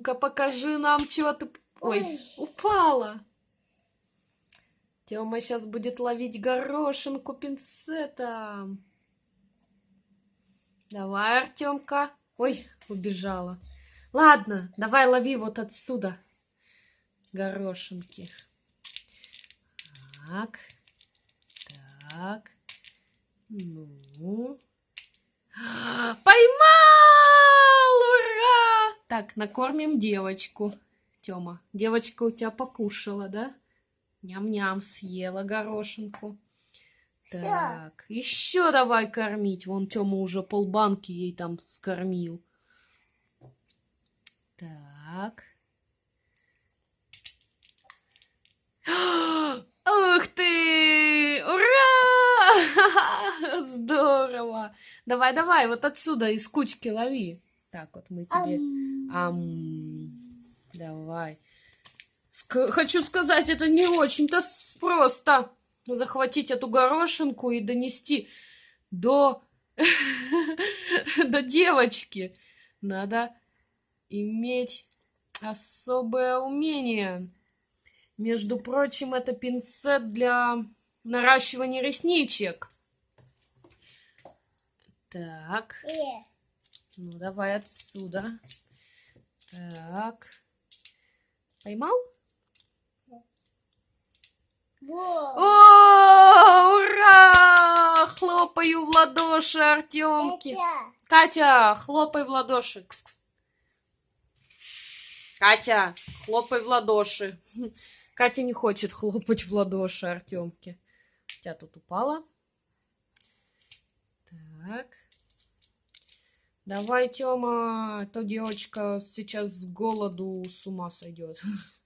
Ну-ка, покажи нам, чего ты... Ой, упала. Тёма сейчас будет ловить горошинку пинцетом. Давай, Артемка. Ой, убежала. Ладно, давай лови вот отсюда горошинки. Так. Так. Ну. Поймал! Ура! Так, накормим девочку. Тёма, девочка у тебя покушала, да? Ням-ням, съела горошинку. Так, еще давай кормить. Вон Тёма уже полбанки ей там скормил. Так. Ух ты! Ура! Здорово! Давай, давай, вот отсюда из кучки лови. Так, вот мы тебе... Ам. Давай. Ск хочу сказать, это не очень-то просто захватить эту горошинку и донести до... до девочки. Надо иметь особое умение. Между прочим, это пинцет для наращивания ресничек. Так. Ну, давай отсюда. Так. Поймал? О, ура! Хлопаю в ладоши Артемки. Катя, хлопай в ладоши. Кс -кс. Катя, хлопай в ладоши. Катя не хочет хлопать в ладоши Артемке. У тебя тут упала. Так. Давай, Тёма, то девочка сейчас с голоду с ума сойдет.